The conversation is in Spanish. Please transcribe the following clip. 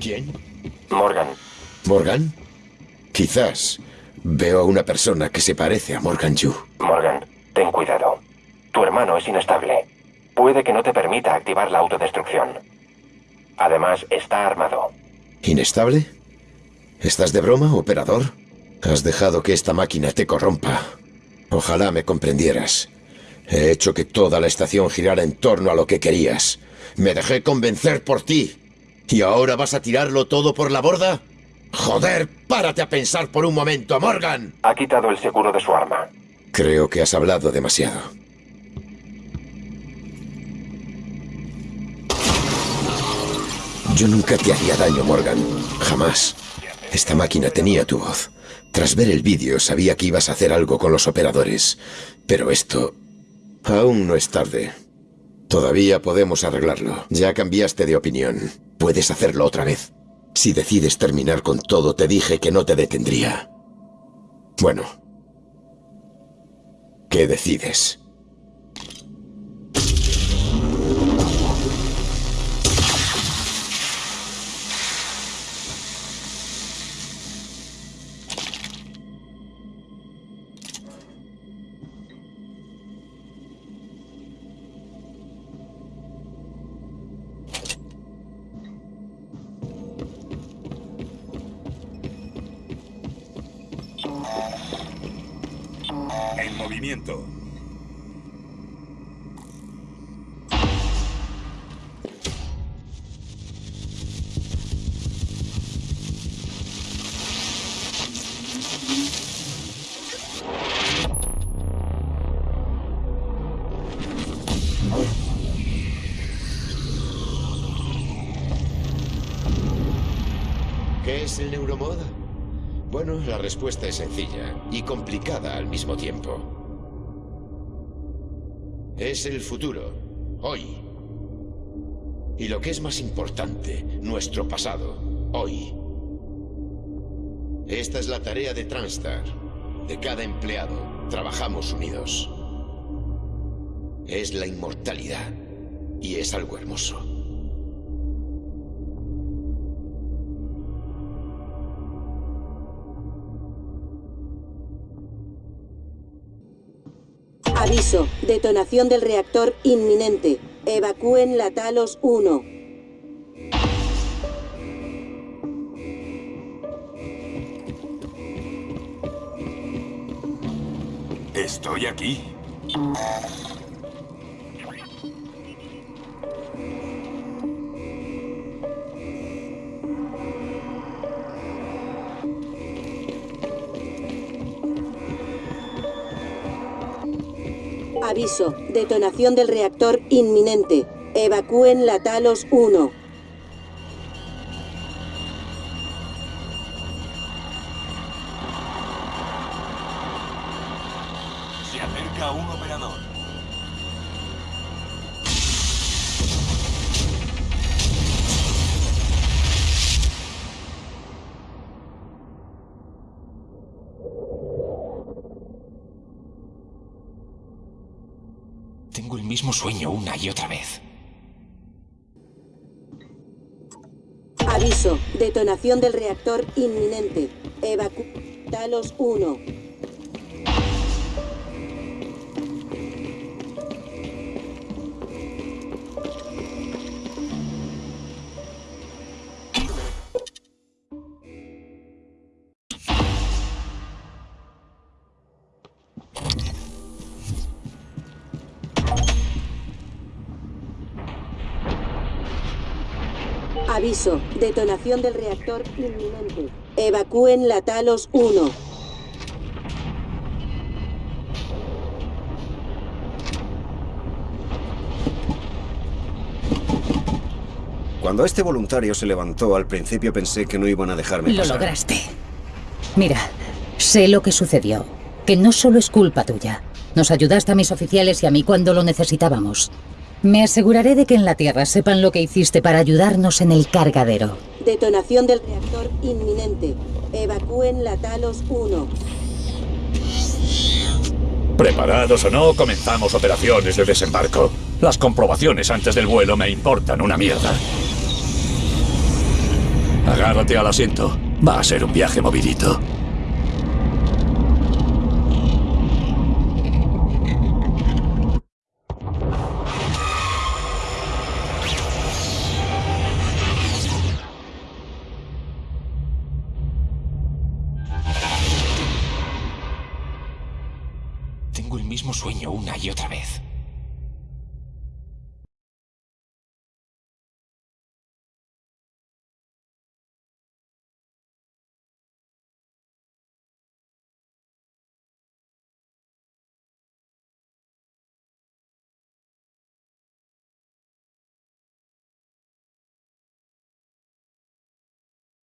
¿Quién? Morgan. ¿Morgan? Quizás veo a una persona que se parece a Morgan Yu. Morgan, ten cuidado. Tu hermano es inestable. Puede que no te permita activar la autodestrucción. Además, está armado. ¿Inestable? ¿Estás de broma, operador? Has dejado que esta máquina te corrompa. Ojalá me comprendieras. He hecho que toda la estación girara en torno a lo que querías. Me dejé convencer por ti. ¿Y ahora vas a tirarlo todo por la borda? Joder, párate a pensar por un momento, Morgan. Ha quitado el seguro de su arma. Creo que has hablado demasiado. Yo nunca te haría daño, Morgan. Jamás. Esta máquina tenía tu voz. Tras ver el vídeo sabía que ibas a hacer algo con los operadores. Pero esto... Aún no es tarde. Todavía podemos arreglarlo. Ya cambiaste de opinión. Puedes hacerlo otra vez. Si decides terminar con todo, te dije que no te detendría. Bueno. ¿Qué decides? En movimiento. ¿Qué es el neuromod? Bueno, la respuesta es sencilla y complicada al mismo tiempo. Es el futuro, hoy. Y lo que es más importante, nuestro pasado, hoy. Esta es la tarea de Transtar, de cada empleado. Trabajamos unidos. Es la inmortalidad y es algo hermoso. Aviso, detonación del reactor inminente. Evacúen la Talos 1. Estoy aquí. Aviso, detonación del reactor inminente. Evacúen la Talos 1. Se acerca un operador. Tengo el mismo sueño una y otra vez. Aviso, detonación del reactor inminente. Evacu... Talos 1. Aviso, detonación del reactor inminente. Evacúen la Talos 1. Cuando este voluntario se levantó, al principio pensé que no iban a dejarme Lo pasar. lograste. Mira, sé lo que sucedió. Que no solo es culpa tuya. Nos ayudaste a mis oficiales y a mí cuando lo necesitábamos. Me aseguraré de que en la Tierra sepan lo que hiciste para ayudarnos en el cargadero. Detonación del reactor inminente. Evacúen la Talos 1. Preparados o no, comenzamos operaciones de desembarco. Las comprobaciones antes del vuelo me importan una mierda. Agárrate al asiento. Va a ser un viaje movidito. Mismo sueño una y otra vez.